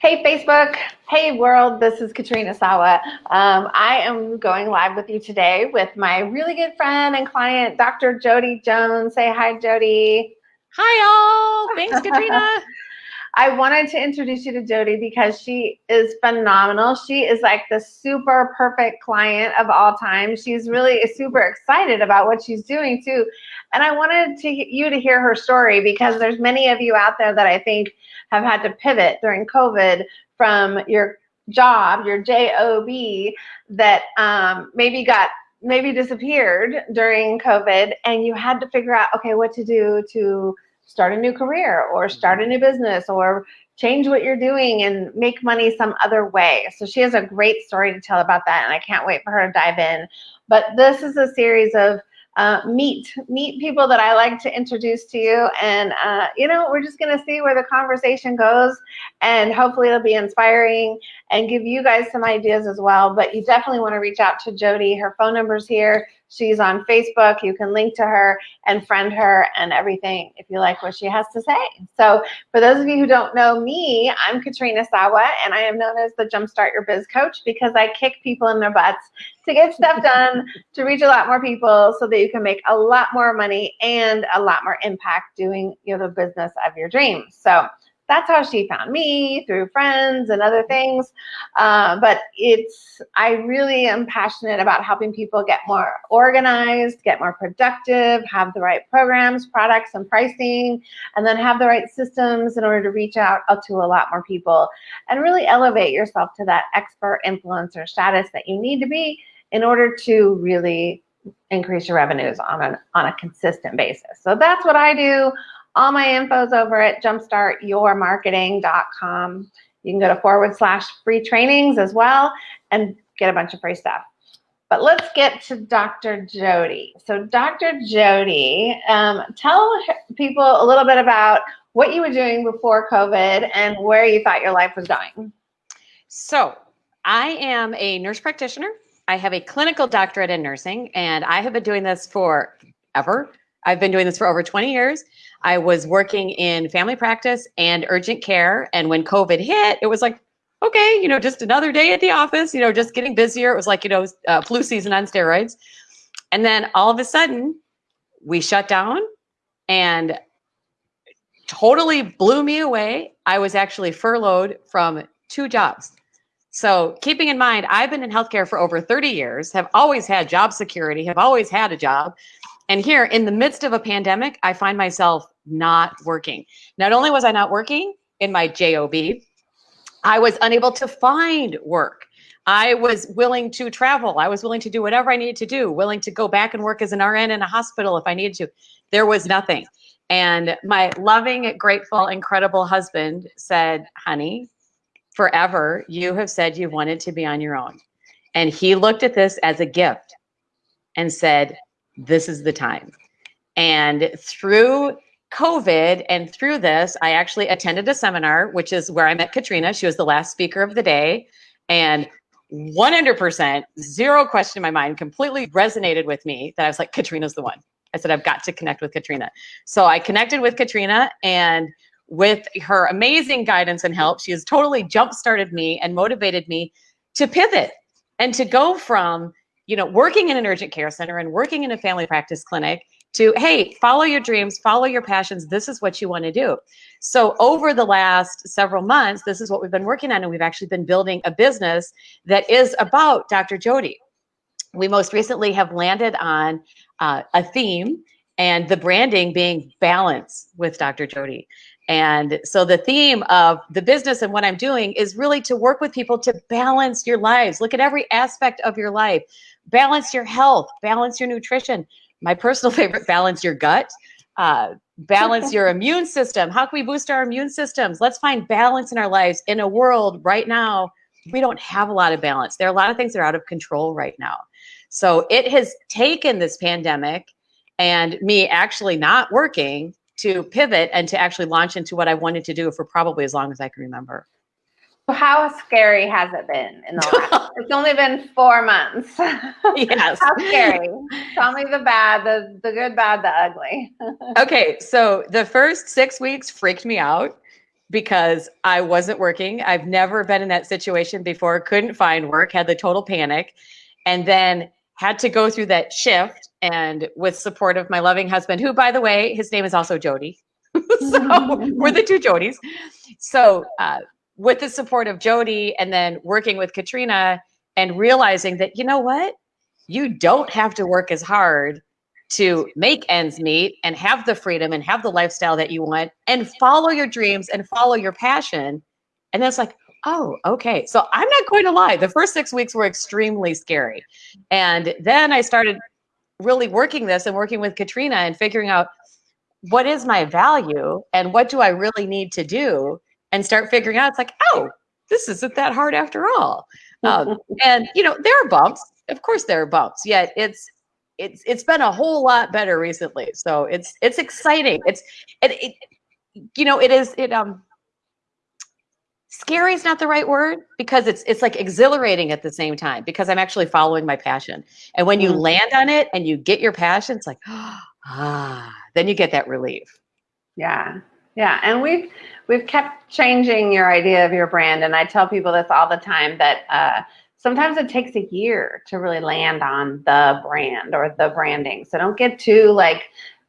Hey Facebook, hey world, this is Katrina Sawa. Um, I am going live with you today with my really good friend and client, Dr. Jody Jones. Say hi, Jody. Hi all, thanks Katrina. I wanted to introduce you to Jody because she is phenomenal. She is like the super perfect client of all time. She's really super excited about what she's doing too. And I wanted to you to hear her story because there's many of you out there that I think have had to pivot during COVID from your job, your job, that um, maybe got maybe disappeared during COVID, and you had to figure out okay what to do to start a new career or start a new business or change what you're doing and make money some other way. So she has a great story to tell about that, and I can't wait for her to dive in. But this is a series of uh, meet meet people that I like to introduce to you, and uh, you know we're just gonna see where the conversation goes, and hopefully it'll be inspiring and give you guys some ideas as well. But you definitely want to reach out to Jody. Her phone number's here. She's on Facebook. You can link to her and friend her and everything if you like what she has to say. So for those of you who don't know me, I'm Katrina Sawa, and I am known as the Jumpstart Your Biz Coach because I kick people in their butts to get stuff done, to reach a lot more people so that you can make a lot more money and a lot more impact doing you know, the business of your dreams. So that's how she found me through friends and other things. Uh, but it's, I really am passionate about helping people get more organized, get more productive, have the right programs, products, and pricing, and then have the right systems in order to reach out to a lot more people and really elevate yourself to that expert influencer status that you need to be in order to really increase your revenues on, an, on a consistent basis. So that's what I do all my info's over at jumpstartyourmarketing.com. You can go to forward slash free trainings as well and get a bunch of free stuff. But let's get to Dr. Jody. So Dr. Jody, um, tell people a little bit about what you were doing before COVID and where you thought your life was going. So I am a nurse practitioner. I have a clinical doctorate in nursing, and I have been doing this for ever. I've been doing this for over 20 years. I was working in family practice and urgent care. And when COVID hit, it was like, okay, you know, just another day at the office, you know, just getting busier. It was like, you know, uh, flu season on steroids. And then all of a sudden, we shut down and totally blew me away. I was actually furloughed from two jobs. So, keeping in mind, I've been in healthcare for over 30 years, have always had job security, have always had a job. And here in the midst of a pandemic, I find myself not working. Not only was I not working in my JOB, I was unable to find work. I was willing to travel. I was willing to do whatever I needed to do, willing to go back and work as an RN in a hospital if I needed to. There was nothing. And my loving, grateful, incredible husband said, honey, forever you have said you wanted to be on your own. And he looked at this as a gift and said, this is the time. And through COVID and through this, I actually attended a seminar, which is where I met Katrina. She was the last speaker of the day. And 100%, zero question in my mind, completely resonated with me that I was like, Katrina's the one. I said, I've got to connect with Katrina. So I connected with Katrina and with her amazing guidance and help, she has totally jump started me and motivated me to pivot and to go from you know, working in an urgent care center and working in a family practice clinic to, hey, follow your dreams, follow your passions. This is what you want to do. So over the last several months, this is what we've been working on. And we've actually been building a business that is about Dr. Jody. We most recently have landed on uh, a theme and the branding being balance with Dr. Jody. And so the theme of the business and what I'm doing is really to work with people to balance your lives. Look at every aspect of your life balance your health, balance your nutrition. My personal favorite, balance your gut, uh, balance your immune system. How can we boost our immune systems? Let's find balance in our lives in a world right now. We don't have a lot of balance. There are a lot of things that are out of control right now. So it has taken this pandemic and me actually not working to pivot and to actually launch into what I wanted to do for probably as long as I can remember. How scary has it been in the last? it's only been four months. Yes. How scary? Tell me the bad, the the good, bad, the ugly. okay, so the first six weeks freaked me out. because I wasn't working. I've never been in that situation before, couldn't find work, had the total panic, and then had to go through that shift and with support of my loving husband, who, by the way, his name is also Jody. so we're the two Jodies. So, uh, with the support of Jody and then working with Katrina and realizing that, you know what? You don't have to work as hard to make ends meet and have the freedom and have the lifestyle that you want and follow your dreams and follow your passion. And then it's like, oh, okay. So I'm not going to lie. The first six weeks were extremely scary. And then I started really working this and working with Katrina and figuring out what is my value and what do I really need to do and start figuring out it's like, oh, this isn't that hard after all. Um, and you know, there are bumps. Of course there are bumps, yet it's it's it's been a whole lot better recently. So it's it's exciting. It's it, it you know, it is it um scary is not the right word because it's it's like exhilarating at the same time because I'm actually following my passion. And when you mm-hmm. land on it and you get your passion, it's like ah, then you get that relief. Yeah. Yeah, and we've we've kept changing your idea of your brand, and I tell people this all the time that uh, sometimes it takes a year to really land on the brand or the branding. So don't get too like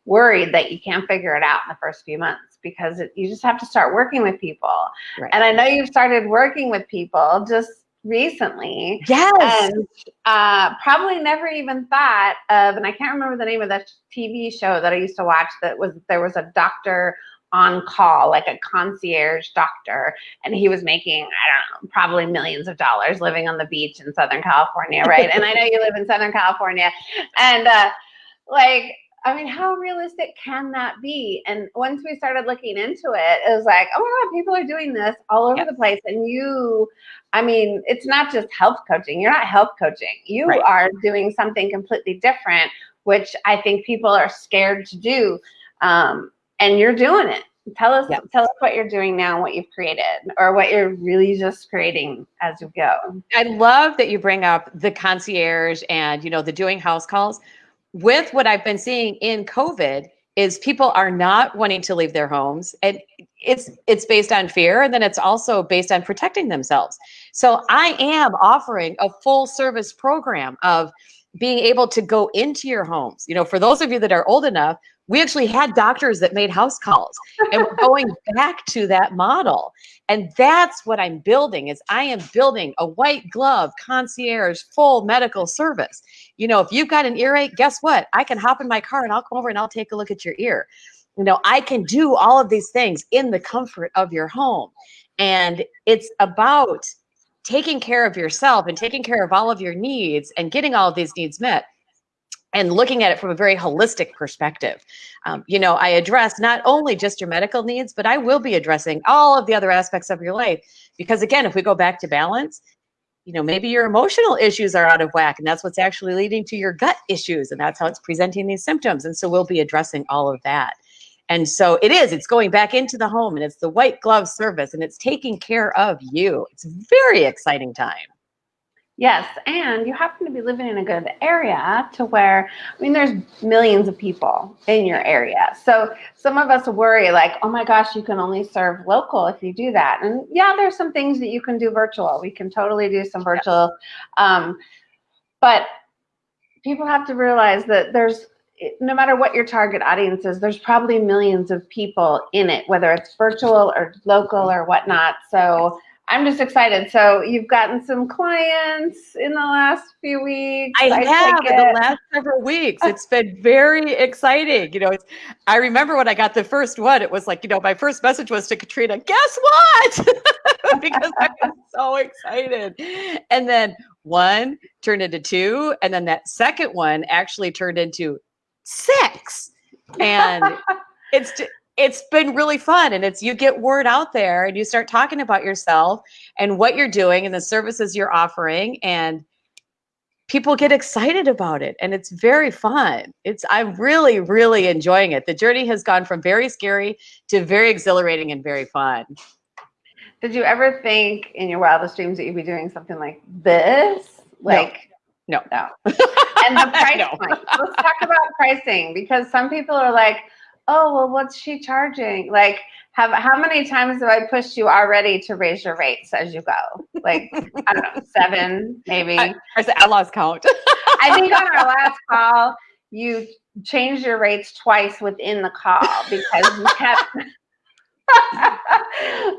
worried that you can't figure it out in the first few months because it, you just have to start working with people. Right. And I know you've started working with people just recently. Yes. And uh, probably never even thought of, and I can't remember the name of that TV show that I used to watch that was, there was a doctor on call, like a concierge doctor, and he was making, I don't know, probably millions of dollars living on the beach in Southern California, right? and I know you live in Southern California. And uh, like, I mean, how realistic can that be? And once we started looking into it, it was like, oh my God, people are doing this all over yep. the place. And you, I mean, it's not just health coaching. You're not health coaching. You right. are doing something completely different, which I think people are scared to do. Um, and you're doing it. Tell us, yep. tell us what you're doing now, what you've created, or what you're really just creating as you go. I love that you bring up the concierge and you know the doing house calls. With what I've been seeing in COVID, is people are not wanting to leave their homes, and it's it's based on fear, and then it's also based on protecting themselves. So I am offering a full service program of being able to go into your homes. You know, for those of you that are old enough, we actually had doctors that made house calls and we're going back to that model. And that's what i'm building is i am building a white glove concierge full medical service. You know if you've got an earache guess what? I can hop in my car and i'll come over and i'll take a look at your ear. You know i can do all of these things in the comfort of your home. And it's about taking care of yourself and taking care of all of your needs and getting all of these needs met and looking at it from a very holistic perspective. Um, you know, I address not only just your medical needs, but I will be addressing all of the other aspects of your life. Because again, if we go back to balance, you know, maybe your emotional issues are out of whack, and that's what's actually leading to your gut issues, and that's how it's presenting these symptoms. And so we'll be addressing all of that. And so it is, it's going back into the home and it's the white glove service and it's taking care of you. It's a very exciting time. Yes, and you happen to be living in a good area to where, I mean, there's millions of people in your area. So some of us worry like, oh my gosh, you can only serve local if you do that. And yeah, there's some things that you can do virtual. We can totally do some virtual. Um, but people have to realize that there's, no matter what your target audience is, there's probably millions of people in it, whether it's virtual or local or whatnot. So I'm just excited. So you've gotten some clients in the last few weeks. I, I have in the last several weeks. It's been very exciting. You know, it's, I remember when I got the first one, it was like, you know, my first message was to Katrina, guess what? because I was so excited. And then one turned into two. And then that second one actually turned into six. And it's it's been really fun. And it's you get word out there and you start talking about yourself and what you're doing and the services you're offering and people get excited about it and it's very fun. It's i'm really really enjoying it. The journey has gone from very scary to very exhilarating and very fun. Did you ever think in your wildest dreams that you'd be doing something like this? Like no. no, no. and the price no. point. Let's talk about pricing because some people are like oh, well, what's she charging? Like, Have how many times have I pushed you already to raise your rates as you go? Like I don't know, seven maybe. I, I lost count. I think on our last call, you changed your rates twice within the call because you kept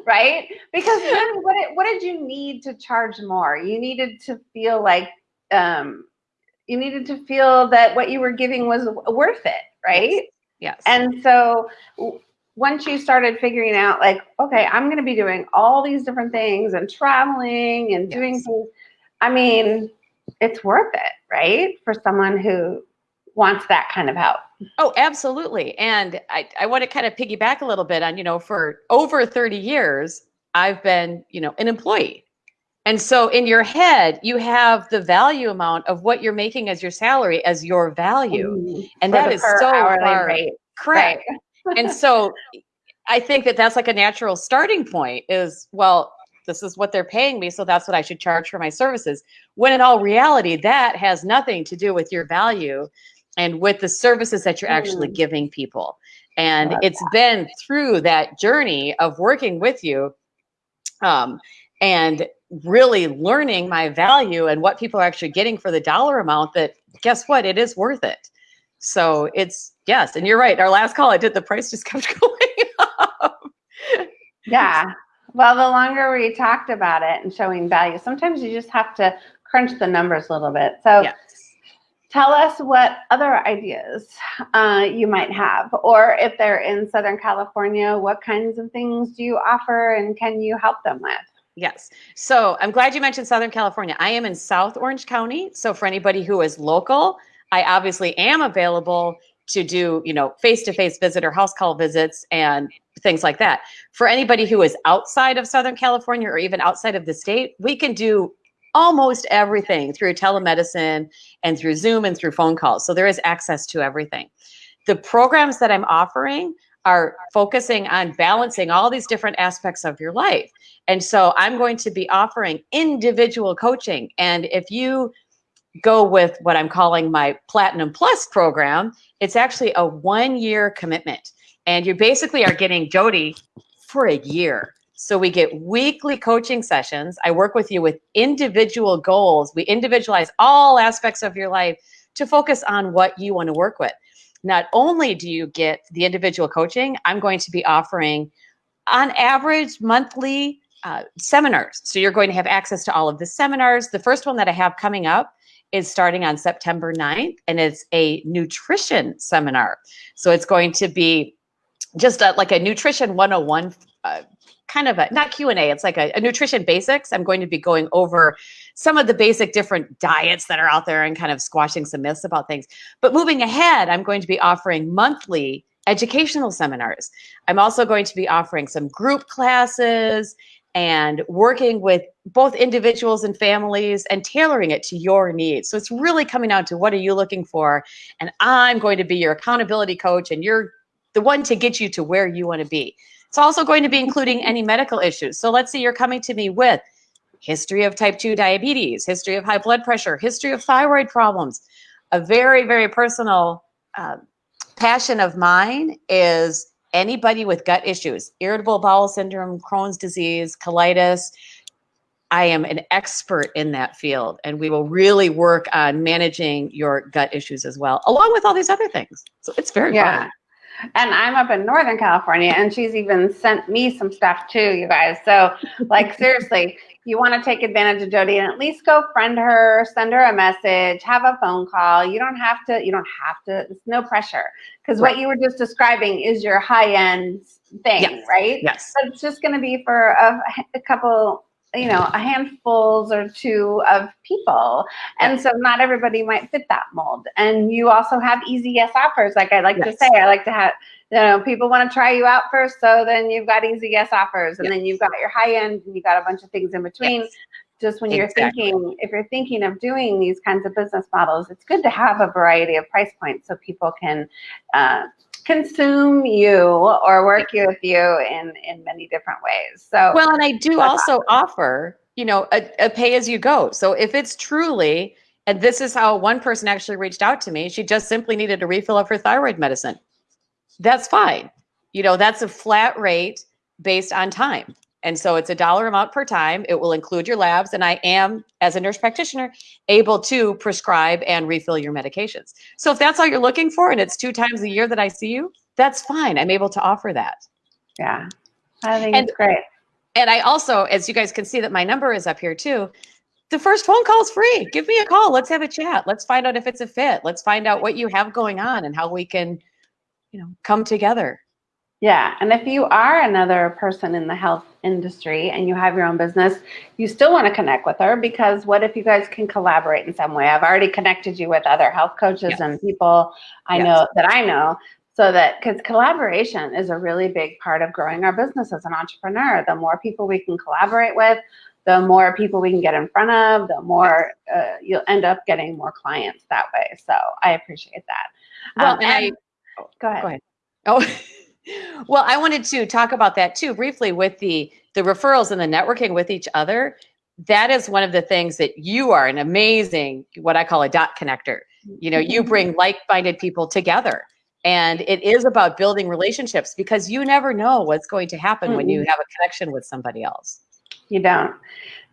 right? Because then what did, what did you need to charge more? You needed to feel like um, you needed to feel that what you were giving was worth it, right? Yes. And so once you started figuring out like, okay, I'm going to be doing all these different things and traveling and doing things, I mean, it's worth it, right? For someone who wants that kind of help. Oh, absolutely. And I, I want to kind of piggyback a little bit on, you know, for over 30 years, I've been, you know, an employee. And so in your head, you have the value amount of what you're making as your salary as your value. And For that is so far rate. correct. and so I think that that's like a natural starting point is, well, this is what they're paying me, so that's what I should charge for my services. When in all reality, that has nothing to do with your value and with the services that you're actually Mm. giving people. And it's been through that journey of working with you um, and really learning my value and what people are actually getting for the dollar amount that guess what? It is worth it. So it's yes, and you're right. Our last call I did, the price just kept going up. Yeah. Well, the longer we talked about it and showing value, sometimes you just have to crunch the numbers a little bit. So Yes. tell us what other ideas uh, you might have, or if they're in Southern California, what kinds of things do you offer and can you help them with? Yes. So I'm glad you mentioned Southern California. I am in South Orange County. So for anybody who is local, I obviously am available to do, you know, face-to-face visit or house call visits and things like that. For anybody who is outside of Southern California or even outside of the state, we can do almost everything through telemedicine and through Zoom and through phone calls. So there is access to everything. The programs that I'm offering are focusing on balancing all these different aspects of your life. And so I'm going to be offering individual coaching. And if you go with what I'm calling my Platinum Plus program, it's actually a one year commitment. And you basically are getting Jody for a year. So we get weekly coaching sessions. I work with you with individual goals. We individualize all aspects of your life to focus on what you want to work with. Not only do you get the individual coaching, I'm going to be offering on average monthly uh, seminars. So you're going to have access to all of the seminars. The first one that I have coming up is starting on September 9th, and it's a nutrition seminar. So it's going to be just a, like a nutrition 101 uh, kind of a not q&a it's like a, a nutrition basics i'm going to be going over some of the basic different diets that are out there and kind of squashing some myths about things but moving ahead i'm going to be offering monthly educational seminars i'm also going to be offering some group classes and working with both individuals and families and tailoring it to your needs. So it's really coming down to what are you looking for? And I'm going to be your accountability coach and you're the one to get you to where you want to be. It's also going to be including any medical issues. So let's say you're coming to me with history of type 2 diabetes, history of high blood pressure, history of thyroid problems. A very, very personal uh, passion of mine is anybody with gut issues, irritable bowel syndrome, Crohn's disease, colitis. I am an expert in that field, and we will really work on managing your gut issues as well, along with all these other things. So it's very Yeah. fun. And I'm up in Northern California, and she's even sent me some stuff too, you guys. So, like, seriously, you want to take advantage of Jody and at least go friend her, send her a message, have a phone call. You don't have to, you don't have to, it's no pressure. Because what you were just describing is your high end thing, Yes. right? Yes. But it's just going to be for a, a couple, you know, a handfuls or two of people. And so not everybody might fit that mold. And you also have easy yes offers. Like I like to say, I like to have, you know, people want to try you out first. So then you've got easy yes offers. And then you've got your high end and you've got a bunch of things in between. Yes. Just when you're thinking, if you're thinking of doing these kinds of business models, it's good to have a variety of price points so people can uh, consume you or work you with you in in many different ways. So Well, and I do also offer, you know, a, a pay as you go. So if it's truly, and this is how one person actually reached out to me, she just simply needed a refill of her thyroid medicine. That's fine. You know, that's a flat rate based on time. And so it's a dollar amount per time. It will include your labs. And I am, as a nurse practitioner, able to prescribe and refill your medications. So if that's all you're looking for and it's two times a year that I see you, that's fine. I'm able to offer that. Yeah. I think And- it's great. And I also, as you guys can see that my number is up here too. The first phone call is free. Give me a call. Let's have a chat. Let's find out if it's a fit. Let's find out what you have going on and how we can, you know, come together. Yeah, and if you are another person in the health industry and you have your own business, you still want to connect with her because what if you guys can collaborate in some way? I've already connected you with other health coaches Yes. and people I Yes. know that I know so that because collaboration is a really big part of growing our business as an entrepreneur. The more people we can collaborate with, the more people we can get in front of, the more uh, you'll end up getting more clients that way. So I appreciate that. Well, Um, and I, go ahead. go ahead. Oh, well, I wanted to talk about that too briefly with the the referrals and the networking with each other. That is one of the things that you are an amazing, what I call a dot connector. You know, you bring like-minded people together. And it is about building relationships because you never know what's going to happen when you have a connection with somebody else. You don't.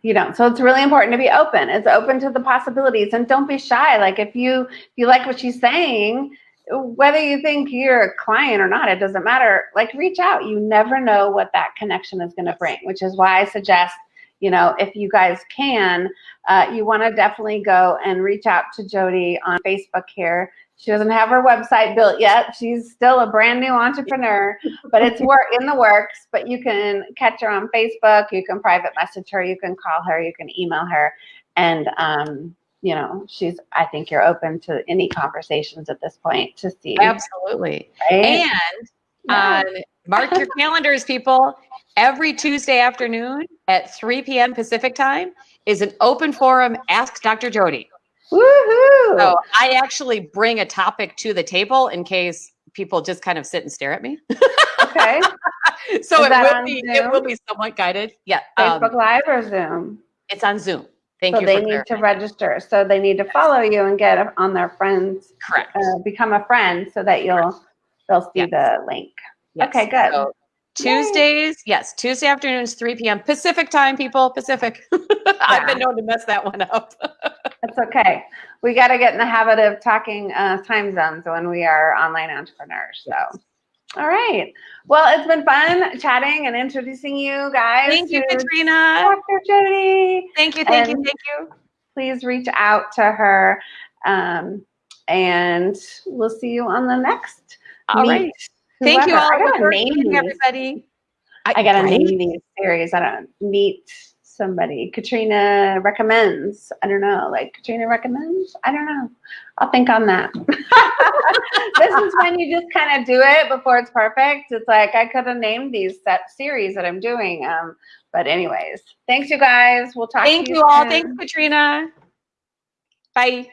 You don't. So it's really important to be open. It's open to the possibilities and don't be shy. Like if you if you like what she's saying, whether you think you're a client or not, it doesn't matter. Like reach out. You never know what that connection is going to bring, which is why I suggest, you know, if you guys can, uh, you want to definitely go and reach out to Jody on Facebook here. She doesn't have her website built yet. She's still a brand new entrepreneur, but it's work in the works. But you can catch her on Facebook. You can private message her. You can call her. You can email her, and um, you know she's. I think you're open to any conversations at this point to see. Absolutely. Right? And Yeah. on mark your calendars, people. Every Tuesday afternoon at 3 p.m. Pacific time is an open forum. Ask Dr. Jody. Woohoo! So I actually bring a topic to the table in case people just kind of sit and stare at me. okay. so Is it will be it will be somewhat guided. Yeah, um, Facebook Live or Zoom? it's on Zoom. Thank so you. they need to register. So they need to follow you and get on their friends, Correct. uh, become a friend, so that you'll they'll see Yes. the link. Yes. okay, good. So Tuesdays, yes, Tuesday afternoons, 3 p.m. Pacific time, people. Pacific. I've been known to mess that one up. That's okay. We got to get in the habit of talking uh, time zones when we are online entrepreneurs. So, all right. Well, it's been fun chatting and introducing you guys Thank you, Katrina. Dr. Jody. Thank you, thank you, thank you. Please reach out to her, um, and we'll see you on the next. All meet right. Thank you whoever. all I for name joining, these. everybody. I gotta right? name these series. I don't meet somebody. Katrina recommends. I don't know. Like Katrina recommends. I don't know. I'll think on that. this is when you just kind of do it before it's perfect. It's like I could have named these set series that I'm doing. Um, but anyways, thanks you guys. We'll talk. Thank to you all. soon. Thanks, Katrina. Bye.